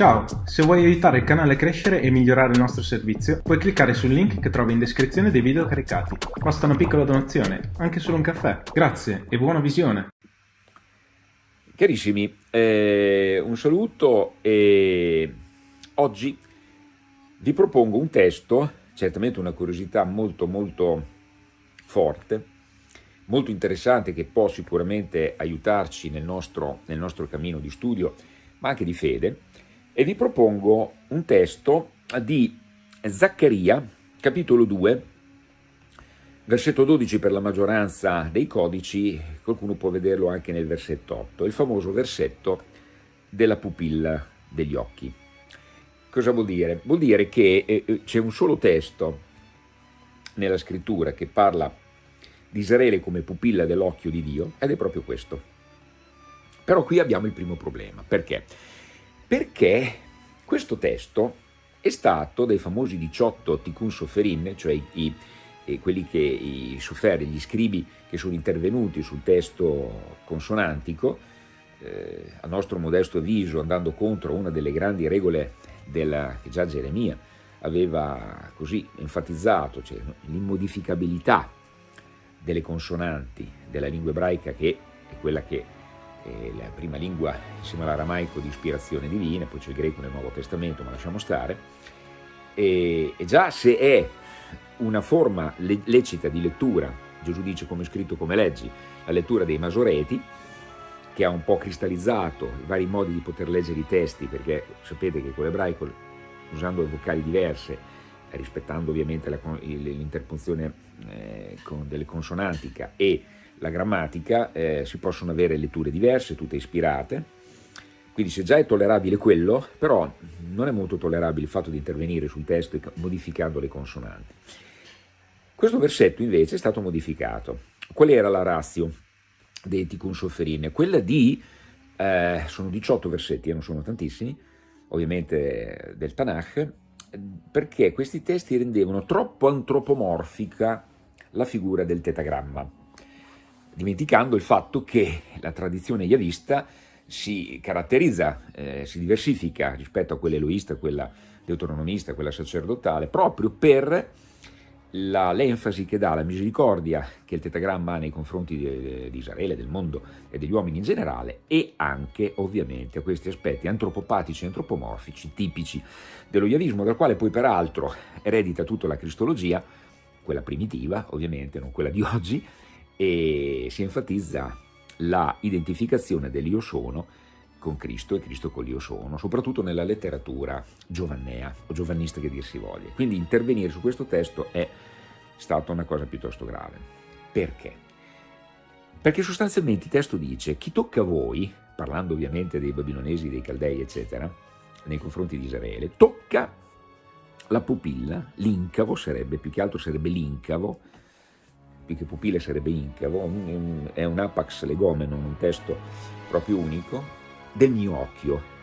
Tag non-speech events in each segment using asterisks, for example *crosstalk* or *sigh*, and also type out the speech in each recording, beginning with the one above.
Ciao, se vuoi aiutare il canale a crescere e migliorare il nostro servizio, puoi cliccare sul link che trovi in descrizione dei video caricati. Basta una piccola donazione, anche solo un caffè. Grazie e buona visione! Carissimi, eh, un saluto e oggi vi propongo un testo, certamente una curiosità molto molto forte, molto interessante che può sicuramente aiutarci nel nostro, nel nostro cammino di studio, ma anche di fede, e vi propongo un testo di Zaccaria, capitolo 2, versetto 12 per la maggioranza dei codici, qualcuno può vederlo anche nel versetto 8, il famoso versetto della pupilla degli occhi. Cosa vuol dire? Vuol dire che eh, eh, c'è un solo testo nella scrittura che parla di Israele come pupilla dell'occhio di Dio ed è proprio questo. Però qui abbiamo il primo problema. Perché? Perché questo testo è stato dei famosi 18 Tikkun Soferin, cioè i, eh, quelli che, i soferi, gli scribi che sono intervenuti sul testo consonantico, eh, a nostro modesto avviso, andando contro una delle grandi regole della, che già Geremia aveva così enfatizzato, cioè l'immodificabilità delle consonanti della lingua ebraica che è quella che eh, la prima lingua insieme all'aramaico di ispirazione divina, poi c'è il greco nel Nuovo Testamento, ma lasciamo stare, e, e già se è una forma le, lecita di lettura, Gesù dice come scritto come leggi, la lettura dei Masoreti, che ha un po' cristallizzato i vari modi di poter leggere i testi, perché sapete che con l'ebraico, usando vocali diverse, rispettando ovviamente l'interpunzione eh, delle consonantica e la grammatica, eh, si possono avere letture diverse, tutte ispirate, quindi se già è tollerabile quello, però non è molto tollerabile il fatto di intervenire sul testo modificando le consonanti. Questo versetto invece è stato modificato. Qual era la razio dei Tikkun Soferin? Quella di, eh, sono 18 versetti, eh, non sono tantissimi, ovviamente del Tanakh, perché questi testi rendevano troppo antropomorfica la figura del tetagramma dimenticando il fatto che la tradizione yavista si caratterizza, eh, si diversifica rispetto a quella eloista, quella deuteronomista, quella sacerdotale, proprio per l'enfasi che dà la misericordia che il tetagramma ha nei confronti di, di, Israele, del mondo e degli uomini in generale e anche ovviamente a questi aspetti antropopatici e antropomorfici tipici dello yavismo, dal quale poi peraltro eredita tutta la cristologia, quella primitiva ovviamente, non quella di oggi, e si enfatizza la identificazione dell'io sono con Cristo e Cristo con l'io sono, soprattutto nella letteratura giovannea o giovannista che dir si voglia. Quindi intervenire su questo testo è stata una cosa piuttosto grave. Perché? Perché sostanzialmente il testo dice chi tocca a voi, parlando ovviamente dei babilonesi, dei caldei, eccetera, nei confronti di Israele, tocca la pupilla, l'incavo sarebbe, più che altro sarebbe l'incavo, che pupille sarebbe incavo, è un apax legomeno, un testo proprio unico, del mio occhio.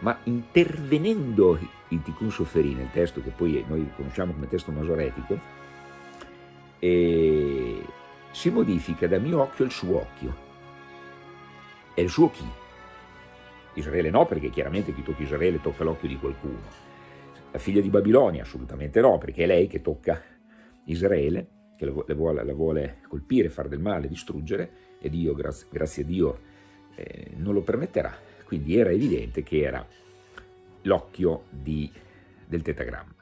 Ma intervenendo il Tikkun Soferin, il testo che poi noi conosciamo come testo masoretico, eh, si modifica da mio occhio il suo occhio. È il suo chi? Israele no, perché chiaramente chi tocca Israele tocca l'occhio di qualcuno. La figlia di Babilonia assolutamente no, perché è lei che tocca Israele che la vuole, la vuole colpire, fare del male, distruggere, e Dio, grazie, grazie a Dio, eh, non lo permetterà. Quindi era evidente che era l'occhio del tetagramma.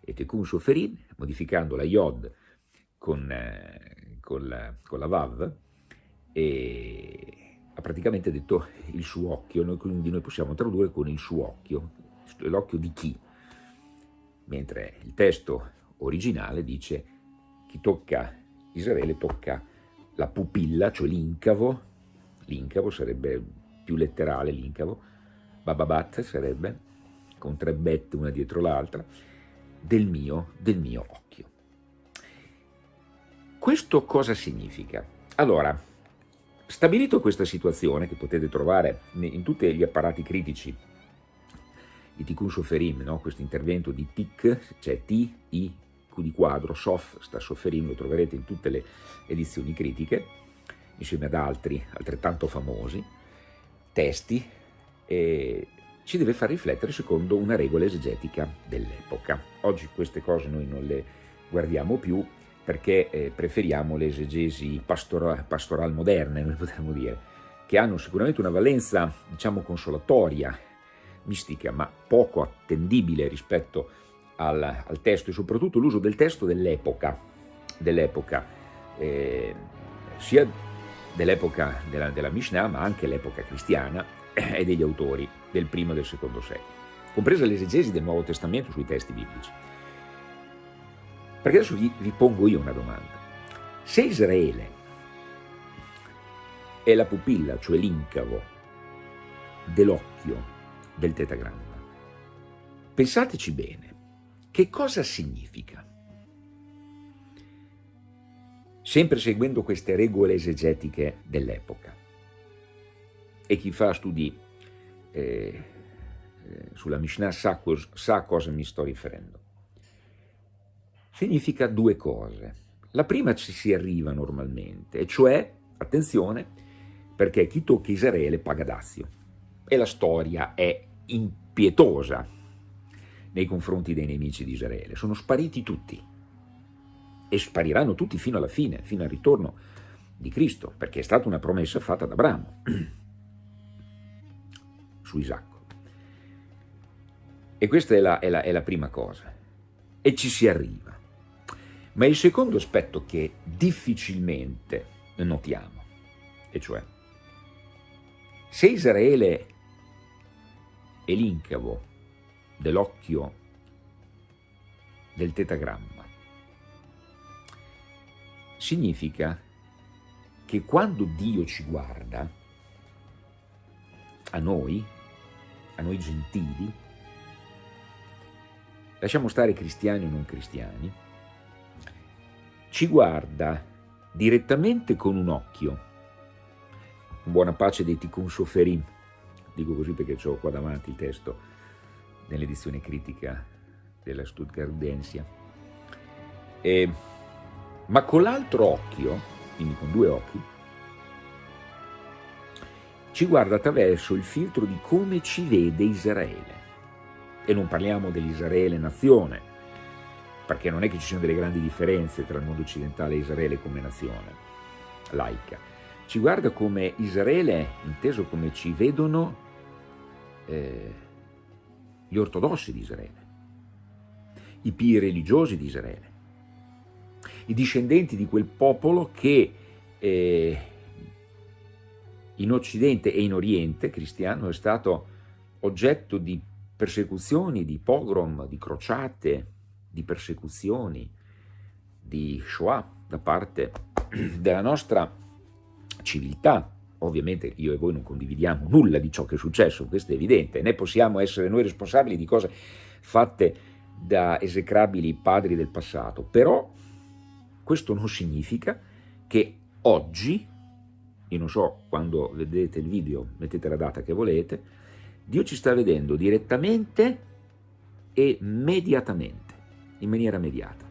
E Tekun Soferin, modificando la Yod con, eh, con, la, con la Vav, e ha praticamente detto il suo occhio, noi, quindi noi possiamo tradurre con il suo occhio, l'occhio di chi? Mentre il testo originale dice chi tocca Israele tocca la pupilla, cioè l'incavo, l'incavo sarebbe più letterale l'incavo, bababat sarebbe, con tre bette una dietro l'altra, del mio, del mio occhio. Questo cosa significa? Allora, stabilito questa situazione, che potete trovare in tutti gli apparati critici di Tikkun Soferim, no? questo intervento di TIC, cioè T-I Q di quadro, Sof sta sofferendo, lo troverete in tutte le edizioni critiche, insieme ad altri altrettanto famosi, testi, e ci deve far riflettere secondo una regola esegetica dell'epoca. Oggi queste cose noi non le guardiamo più perché eh, preferiamo le esegesi pastora, pastoral moderne, noi potremmo dire, che hanno sicuramente una valenza, diciamo, consolatoria, mistica, ma poco attendibile rispetto al, al testo e soprattutto l'uso del testo dell'epoca, dell'epoca eh, sia dell'epoca della, della Mishnah, ma anche l'epoca cristiana e degli autori del primo e del secondo secolo, compresa l'esegesi del Nuovo Testamento sui testi biblici. Perché adesso vi, vi pongo io una domanda. Se Israele è la pupilla, cioè l'incavo, dell'occhio del tetagramma, pensateci bene, che cosa significa? Sempre seguendo queste regole esegetiche dell'epoca. E chi fa studi eh, eh, sulla Mishnah sa, sa a cosa mi sto riferendo. Significa due cose. La prima ci si arriva normalmente, e cioè, attenzione, perché chi tocca Israele paga dazio. E la storia è impietosa nei confronti dei nemici di Israele. Sono spariti tutti e spariranno tutti fino alla fine, fino al ritorno di Cristo, perché è stata una promessa fatta da Abramo *clears throat* su Isacco. E questa è la, è, la, è la prima cosa. E ci si arriva. Ma il secondo aspetto che difficilmente notiamo, e cioè, se Israele è l'incavo dell'occhio del tetagramma, significa che quando Dio ci guarda, a noi, a noi gentili, lasciamo stare cristiani o non cristiani, ci guarda direttamente con un occhio, buona pace dei Tikkun Soferim, dico così perché ho qua davanti il testo nell'edizione critica della Stuttgartensia, e, ma con l'altro occhio, quindi con due occhi, ci guarda attraverso il filtro di come ci vede Israele. E non parliamo dell'Israele nazione, perché non è che ci siano delle grandi differenze tra il mondo occidentale e Israele come nazione laica. Ci guarda come Israele, inteso come ci vedono eh, gli ortodossi di Israele, i pii religiosi di Israele, i discendenti di quel popolo che eh, in Occidente e in Oriente cristiano è stato oggetto di persecuzioni, di pogrom, di crociate, di persecuzioni, di Shoah da parte della nostra civiltà, Ovviamente io e voi non condividiamo nulla di ciò che è successo, questo è evidente, né possiamo essere noi responsabili di cose fatte da esecrabili padri del passato, però questo non significa che oggi, io non so quando vedete il video, mettete la data che volete, Dio ci sta vedendo direttamente e mediatamente, in maniera mediata.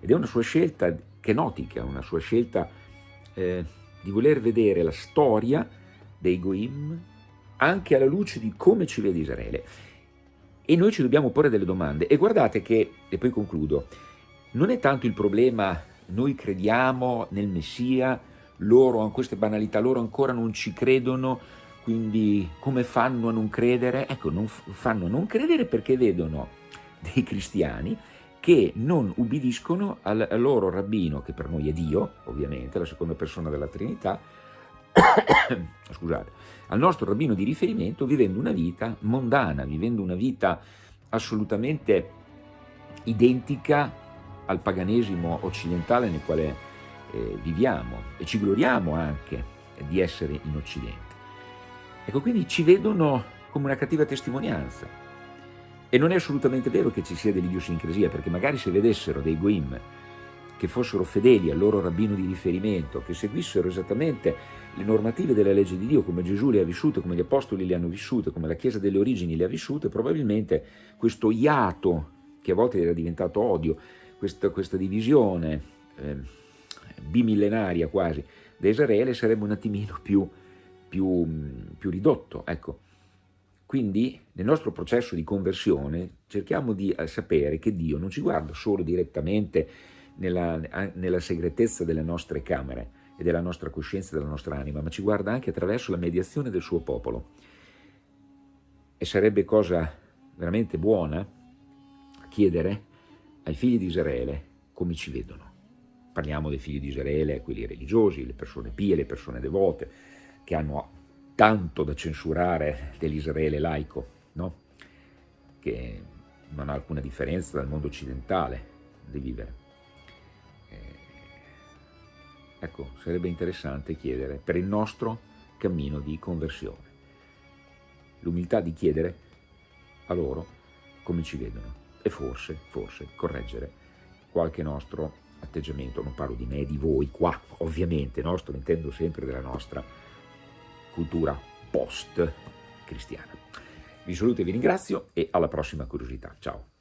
Ed è una sua scelta kenotica, una sua scelta eh, di voler vedere la storia dei Goim anche alla luce di come ci vede Israele. E noi ci dobbiamo porre delle domande. E guardate che, e poi concludo, non è tanto il problema, noi crediamo nel Messia, loro queste banalità, loro ancora non ci credono, quindi come fanno a non credere? Ecco, non fanno a non credere perché vedono dei cristiani che non ubbidiscono al, loro rabbino, che per noi è Dio, ovviamente, la seconda persona della Trinità, *coughs* scusate, al nostro rabbino di riferimento vivendo una vita mondana, vivendo una vita assolutamente identica al paganesimo occidentale nel quale eh, viviamo e ci gloriamo anche di essere in Occidente. Ecco, quindi ci vedono come una cattiva testimonianza, e non è assolutamente vero che ci sia dell'idiosincrasia, perché magari se vedessero dei Goim che fossero fedeli al loro rabbino di riferimento, che seguissero esattamente le normative della legge di Dio come Gesù le ha vissute, come gli apostoli le hanno vissute, come la Chiesa delle origini le ha vissute, probabilmente questo iato che a volte era diventato odio, questa, questa divisione eh, bimillenaria quasi da Israele sarebbe un attimino più, più, più ridotto. Ecco, Quindi nel nostro processo di conversione cerchiamo di eh, sapere che Dio non ci guarda solo direttamente nella, nella segretezza delle nostre camere e della nostra coscienza e della nostra anima, ma ci guarda anche attraverso la mediazione del suo popolo. E sarebbe cosa veramente buona chiedere ai figli di Israele come ci vedono. Parliamo dei figli di Israele, quelli religiosi, le persone pie, le persone devote, che hanno tanto da censurare dell'Israele laico, no? che non ha alcuna differenza dal mondo occidentale di vivere. Eh, ecco, sarebbe interessante chiedere per il nostro cammino di conversione. L'umiltà di chiedere a loro come ci vedono e forse, forse, correggere qualche nostro atteggiamento. Non parlo di me di voi qua, ovviamente, no? sto intendo sempre della nostra cultura post-cristiana. Vi saluto e vi ringrazio e alla prossima curiosità. Ciao!